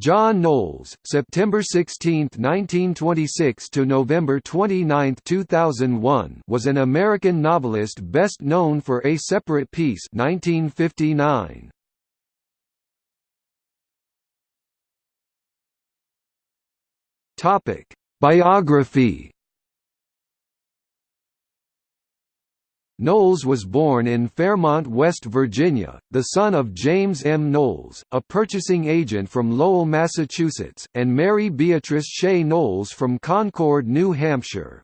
John Knowles, September 16, 1926 to November 29, 2001, was an American novelist best known for A Separate Peace, 1959. Topic: Biography Knowles was born in Fairmont, West Virginia, the son of James M. Knowles, a purchasing agent from Lowell, Massachusetts, and Mary Beatrice Shea Knowles from Concord, New Hampshire.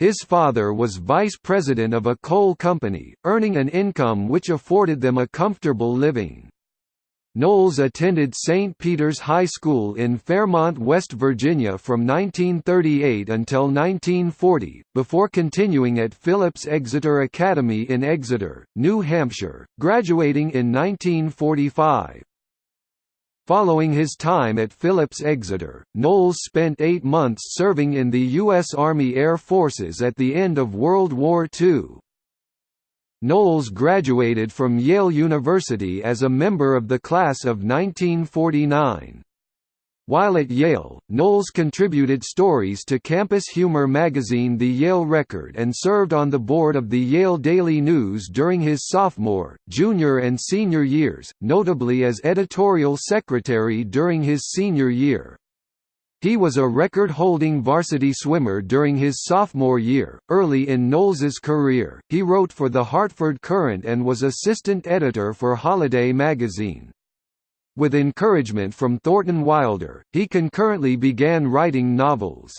His father was vice president of a coal company, earning an income which afforded them a comfortable living. Knowles attended St. Peter's High School in Fairmont, West Virginia from 1938 until 1940, before continuing at Phillips Exeter Academy in Exeter, New Hampshire, graduating in 1945. Following his time at Phillips Exeter, Knowles spent eight months serving in the U.S. Army Air Forces at the end of World War II. Knowles graduated from Yale University as a member of the class of 1949. While at Yale, Knowles contributed stories to campus humor magazine The Yale Record and served on the board of the Yale Daily News during his sophomore, junior and senior years, notably as editorial secretary during his senior year. He was a record-holding varsity swimmer during his sophomore year. Early in Knowles's career, he wrote for the Hartford Courant and was assistant editor for Holiday magazine. With encouragement from Thornton Wilder, he concurrently began writing novels.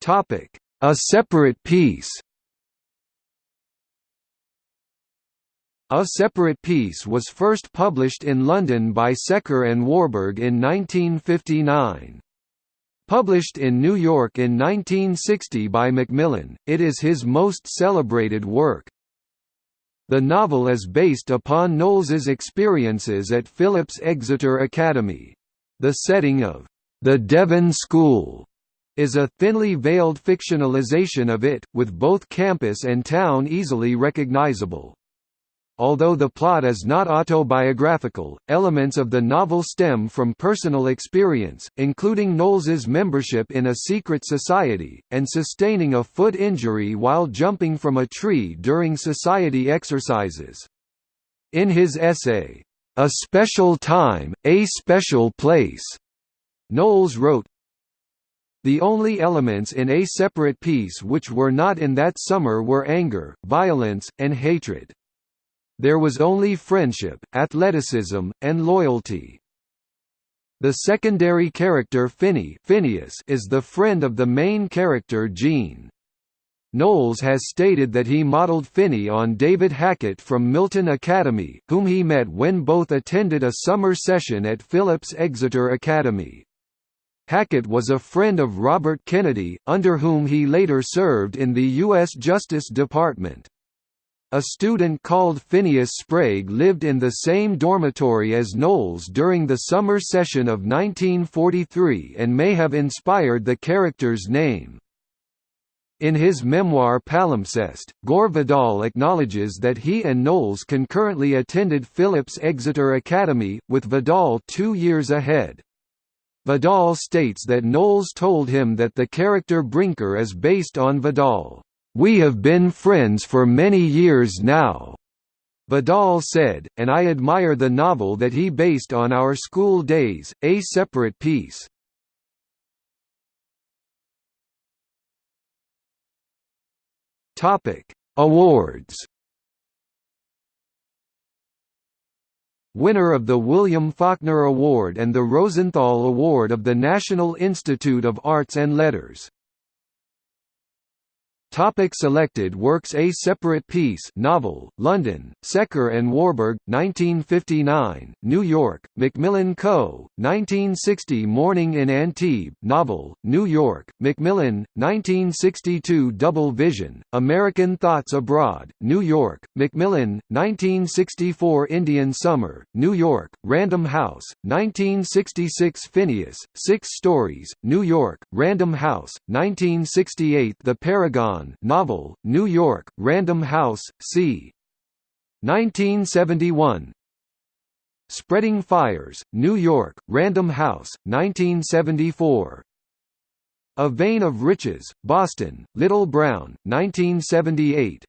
Topic: A separate peace. A Separate Peace was first published in London by Secker and Warburg in 1959. Published in New York in 1960 by Macmillan, it is his most celebrated work. The novel is based upon Knowles's experiences at Phillips Exeter Academy. The setting of the Devon School is a thinly veiled fictionalization of it, with both campus and town easily recognizable. Although the plot is not autobiographical, elements of the novel stem from personal experience, including Knowles's membership in a secret society, and sustaining a foot injury while jumping from a tree during society exercises. In his essay, A Special Time, A Special Place, Knowles wrote, the only elements in a separate peace which were not in that summer were anger, violence, and hatred. There was only friendship, athleticism, and loyalty. The secondary character Finny Phineas is the friend of the main character Gene. Knowles has stated that he modeled Finny on David Hackett from Milton Academy, whom he met when both attended a summer session at Phillips Exeter Academy. Hackett was a friend of Robert Kennedy, under whom he later served in the U.S. Justice Department. A student called Phineas Sprague lived in the same dormitory as Knowles during the summer session of 1943 and may have inspired the character's name. In his memoir Palimpsest, Gore Vidal acknowledges that he and Knowles concurrently attended Phillips Exeter Academy, with Vidal two years ahead. Vidal states that Knowles told him that the character Brinker is based on Vidal. We have been friends for many years now. Vidal said, and I admire the novel that he based on our school days, A Separate Peace. Awards Winner of the William Faulkner Award and the Rosenthal Award of the National Institute of Arts and Letters Topic selected works A Separate Peace novel, London, Secker and Warburg, 1959, New York, Macmillan Co., 1960 Morning in Antibes novel, New York, Macmillan, 1962 Double Vision, American Thoughts Abroad, New York, Macmillan, 1964 Indian Summer, New York, Random House, 1966 Phineas, Six Stories, New York, Random House, 1968 The Paragon novel, New York, Random House, c. 1971 Spreading Fires, New York, Random House, 1974 A Vein of Riches, Boston, Little Brown, 1978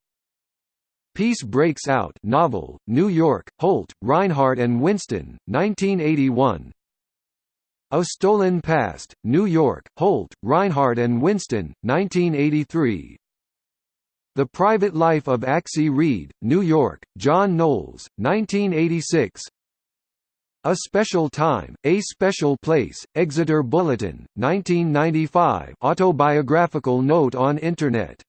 Peace Breaks Out novel, New York, Holt, Rinehart and Winston, 1981 A Stolen Past, New York, Holt, Rinehart and Winston, 1983 The Private Life of Axie Reed, New York, John Knowles, 1986 A Special Time, A Special Place, Exeter Bulletin, 1995 autobiographical note on Internet